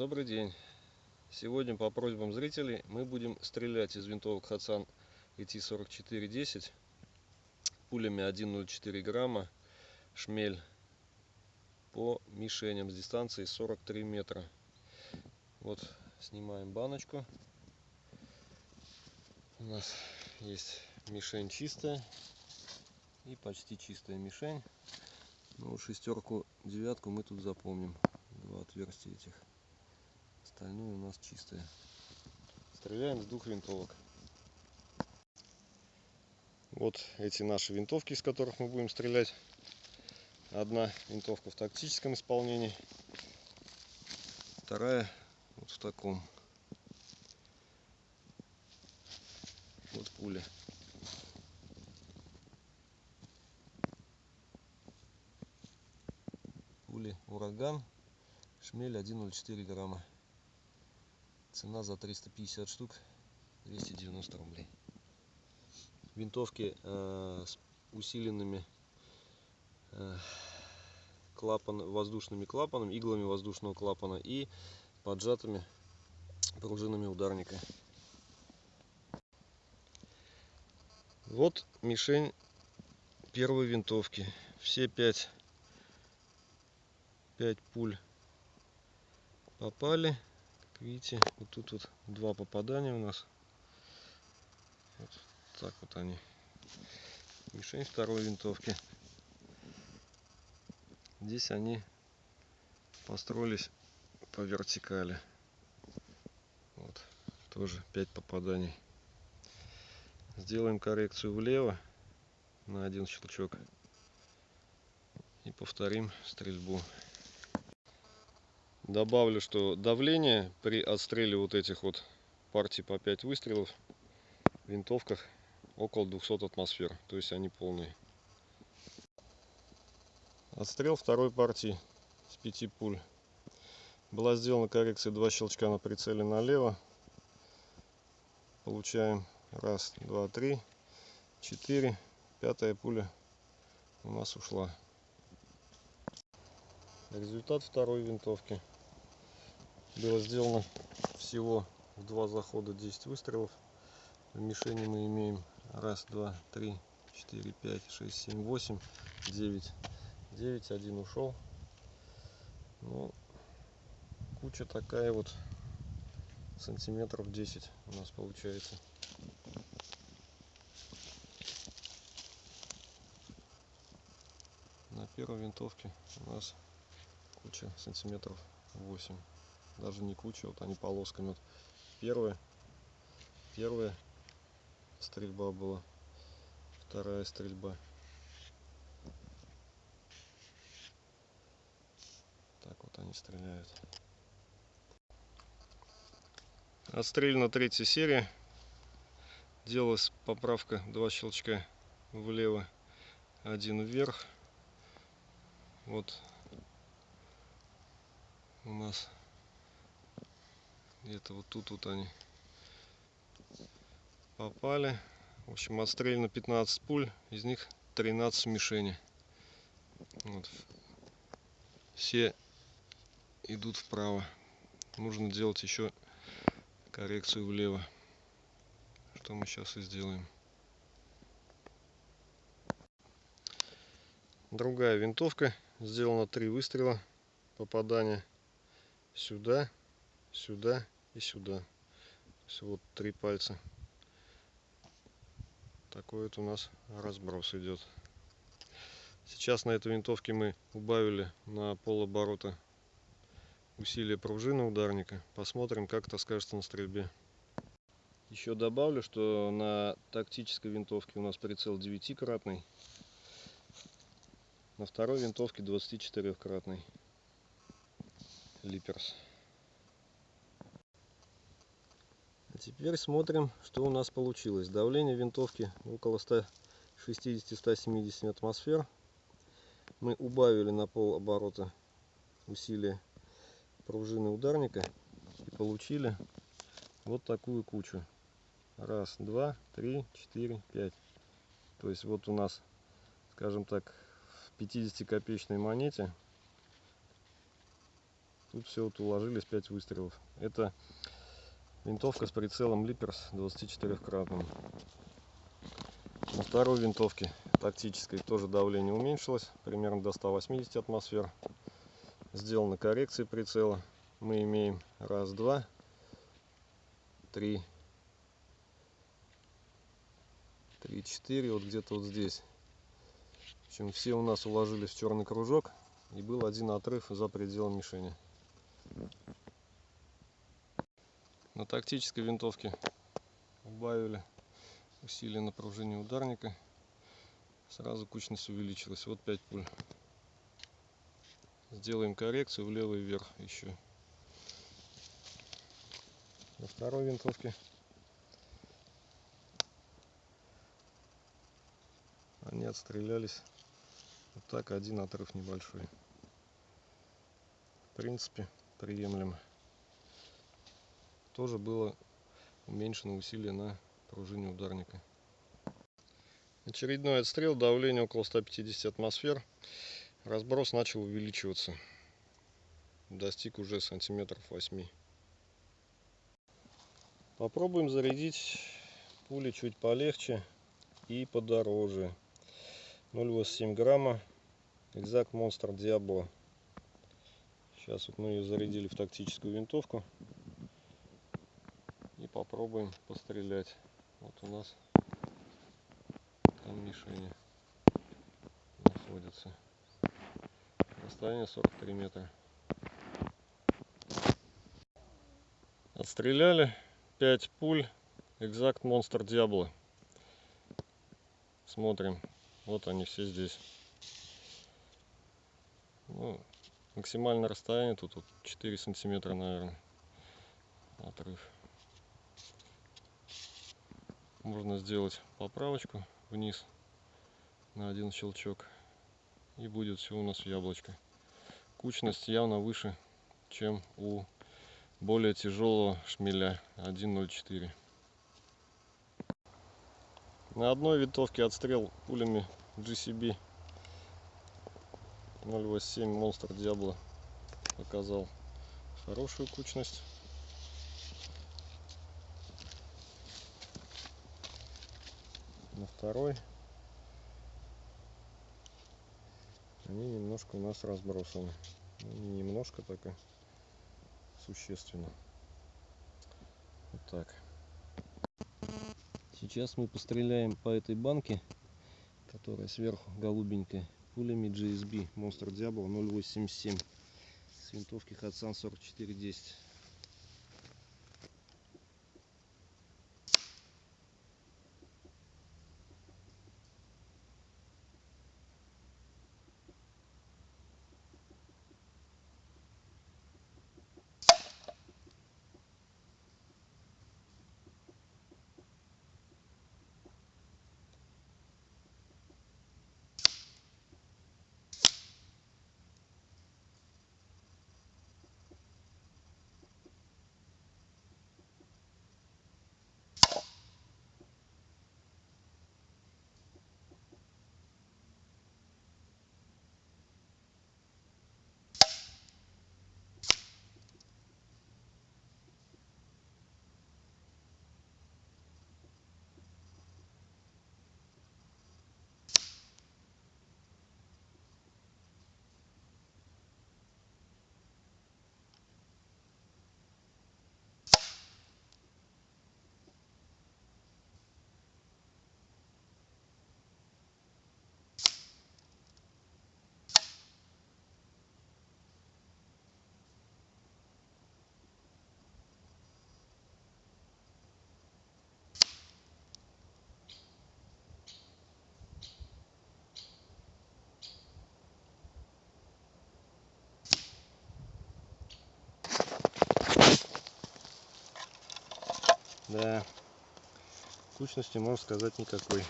Добрый день! Сегодня по просьбам зрителей мы будем стрелять из винтовок Хатсан ET4410 пулями 1,04 грамма шмель по мишеням с дистанции 43 метра. Вот снимаем баночку. У нас есть мишень чистая и почти чистая мишень. Ну, шестерку, девятку мы тут запомним. Два отверстия этих. Остальное у нас чистое. Стреляем с двух винтовок. Вот эти наши винтовки, из которых мы будем стрелять. Одна винтовка в тактическом исполнении, вторая вот в таком. Вот пуля. Пули ураган, шмель 1,04 грамма. Цена за 350 штук 290 рублей. Винтовки э, с усиленными э, клапан, воздушными клапанами, иглами воздушного клапана и поджатыми пружинами ударника. Вот мишень первой винтовки. Все пять, пять пуль попали видите, вот тут вот два попадания у нас. Вот так вот они. Мишень второй винтовки. Здесь они построились по вертикали. Вот, тоже 5 попаданий. Сделаем коррекцию влево на один щелчок. И повторим стрельбу. Добавлю, что давление при отстреле вот этих вот партий по 5 выстрелов в винтовках около 200 атмосфер. То есть они полные. Отстрел второй партии с 5 пуль. Была сделана коррекция 2 щелчка на прицеле налево. Получаем раз, два, три, четыре. Пятая пуля у нас ушла. Результат второй винтовки. Было сделано всего в два захода 10 выстрелов. В мишени мы имеем раз, два, три, четыре, пять, шесть, семь, восемь, девять. Девять, один ушел. Ну, куча такая вот сантиметров 10 у нас получается. На первой винтовке у нас куча сантиметров 8 даже не куча, вот они полосками. Вот первая, первая стрельба была, вторая стрельба. Так вот они стреляют. Отстрелена третья серия. Делалась поправка два щелчка влево, один вверх. Вот у нас где-то вот тут вот они попали. В общем, отстреляно 15 пуль, из них 13 мишени. Вот. Все идут вправо. Нужно делать еще коррекцию влево. Что мы сейчас и сделаем. Другая винтовка. Сделано три выстрела. Попадание сюда, сюда и сюда. Вот три пальца. Такой вот у нас разброс идет. Сейчас на этой винтовке мы убавили на пол оборота усилие пружины ударника. Посмотрим, как это скажется на стрельбе. Еще добавлю, что на тактической винтовке у нас прицел 9-кратный. На второй винтовке 24-кратный. Липерс. Теперь смотрим, что у нас получилось. Давление винтовки около 160-170 атмосфер. Мы убавили на пол оборота усилие пружины ударника и получили вот такую кучу. Раз, два, три, четыре, пять. То есть вот у нас, скажем так, в 50 копеечной монете Тут все вот уложились 5 выстрелов. Это винтовка с прицелом Липерс 24-кратным. На второй винтовке тактической тоже давление уменьшилось, примерно до 180 атмосфер. Сделана коррекция прицела. Мы имеем раз, два, три, три, четыре, вот где-то вот здесь. В общем, все у нас уложились в черный кружок и был один отрыв за пределом мишени. На тактической винтовке убавили усилие напряжения ударника. Сразу кучность увеличилась. Вот 5 пуль. Сделаем коррекцию влево и вверх еще. На второй винтовке они отстрелялись. Вот так один отрыв небольшой. В принципе, приемлемо. Тоже было уменьшено усилие на пружине ударника. Очередной отстрел, давление около 150 атмосфер. Разброс начал увеличиваться. Достиг уже сантиметров 8. Попробуем зарядить пули чуть полегче и подороже. 0,87 грамма. Exact Monster Diablo. Сейчас вот мы ее зарядили в тактическую винтовку. Попробуем пострелять. Вот у нас там мишени находятся. Расстояние 43 метра. Отстреляли 5 пуль. Exact Monster Diablo. Смотрим. Вот они все здесь. Ну, максимальное расстояние тут вот 4 сантиметра, наверное, отрыв. Можно сделать поправочку вниз на один щелчок. И будет все у нас яблочко. Кучность явно выше, чем у более тяжелого шмеля 1.04. На одной винтовке отстрел пулями GCB 087 Monster Diablo показал хорошую кучность. На второй они немножко у нас разбросаны. Ну, не немножко так и существенно. Вот так. Сейчас мы постреляем по этой банке, которая сверху голубенькая, пулями GSB Monster Diablo 087 с винтовки Hatsan 4410. Да, кучности можно сказать никакой.